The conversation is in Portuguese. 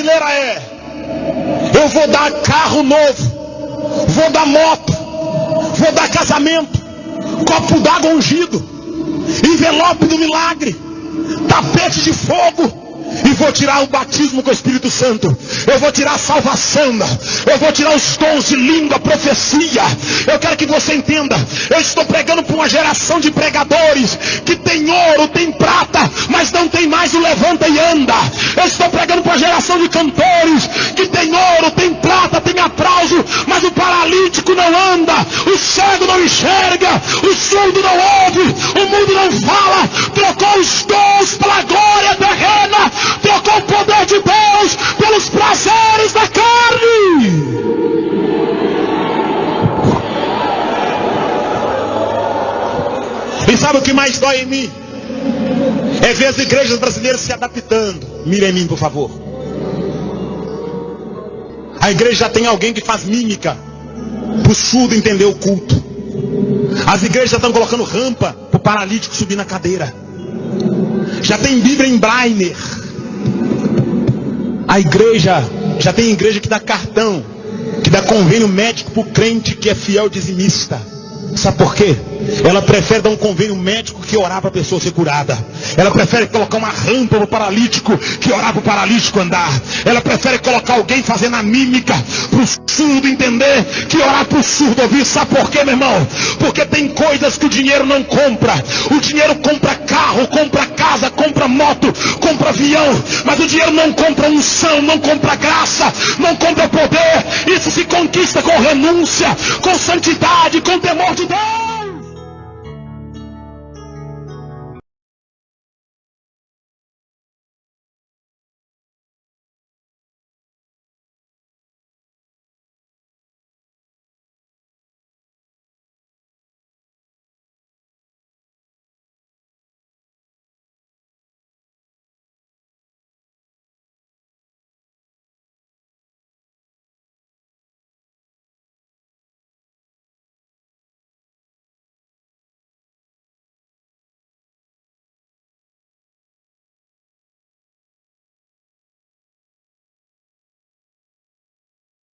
brasileira é: eu vou dar carro novo, vou dar moto, vou dar casamento, copo d'água ungido, envelope do milagre, tapete de fogo, e vou tirar o batismo com o Espírito Santo. Eu vou tirar a salvação. Eu vou tirar os dons de língua, profecia. Eu quero que você entenda. Eu estou pregando para uma geração de pregadores que tem ouro, tem prata, mas não tem mais o levanta e anda. Eu estou pregando para uma geração de cantores que tem ouro, tem prata, tem aplauso, mas o paralítico não anda, o cego não enxerga, o surdo não ouve, o mundo não fala. Sabe o que mais dói em mim? É ver as igrejas brasileiras se adaptando. Mira em mim, por favor. A igreja já tem alguém que faz mímica para o surdo entender o culto. As igrejas já estão colocando rampa para o paralítico subir na cadeira. Já tem Bíblia em Brainer. A igreja, já tem igreja que dá cartão, que dá convênio médico para o crente que é fiel dizimista. Sabe por quê? Ela prefere dar um convênio médico que orar para a pessoa ser curada. Ela prefere colocar uma rampa para o paralítico que orar para o paralítico andar. Ela prefere colocar alguém fazendo a mímica para o surdo entender que orar para o surdo ouvir. Sabe por quê, meu irmão? Porque tem coisas que o dinheiro não compra. O dinheiro compra carro, compra casa, compra moto, compra avião. Mas o dinheiro não compra unção, não compra graça, não compra poder. Isso se conquista com renúncia, com santidade, com temor de Deus.